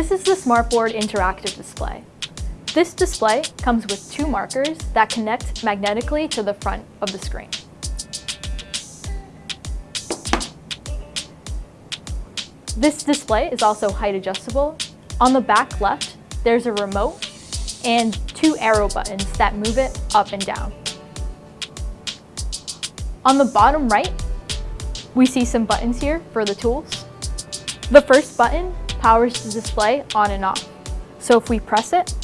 This is the Smartboard Interactive Display. This display comes with two markers that connect magnetically to the front of the screen. This display is also height adjustable. On the back left, there's a remote and two arrow buttons that move it up and down. On the bottom right, we see some buttons here for the tools. The first button powers the display on and off. So if we press it,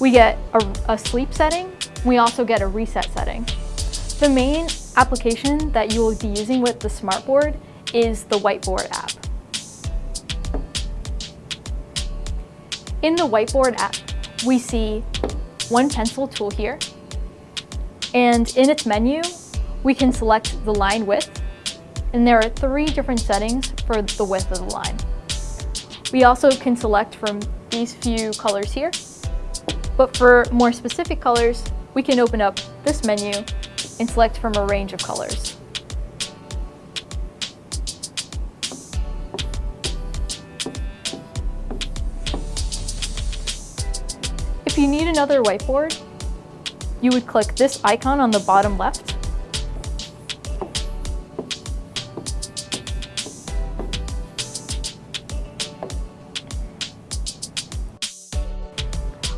we get a, a sleep setting. We also get a reset setting. The main application that you will be using with the smartboard is the whiteboard app. In the whiteboard app, we see one pencil tool here. And in its menu, we can select the line width. And there are three different settings for the width of the line. We also can select from these few colors here. But for more specific colors, we can open up this menu and select from a range of colors. If you need another whiteboard, you would click this icon on the bottom left.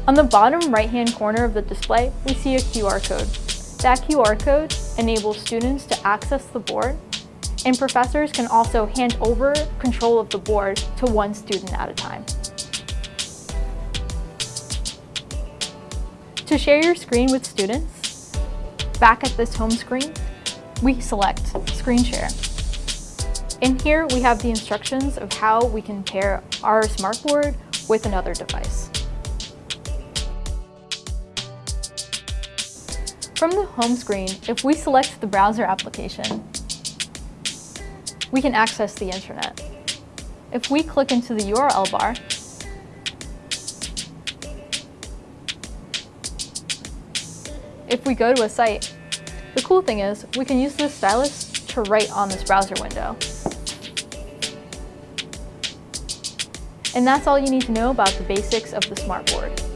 On the bottom right-hand corner of the display, we see a QR code. That QR code enables students to access the board, and professors can also hand over control of the board to one student at a time. To share your screen with students, back at this home screen, we select Screen Share. In here, we have the instructions of how we can pair our smartboard with another device. From the home screen, if we select the browser application, we can access the internet. If we click into the URL bar, if we go to a site, the cool thing is we can use this stylus to write on this browser window. And that's all you need to know about the basics of the smartboard.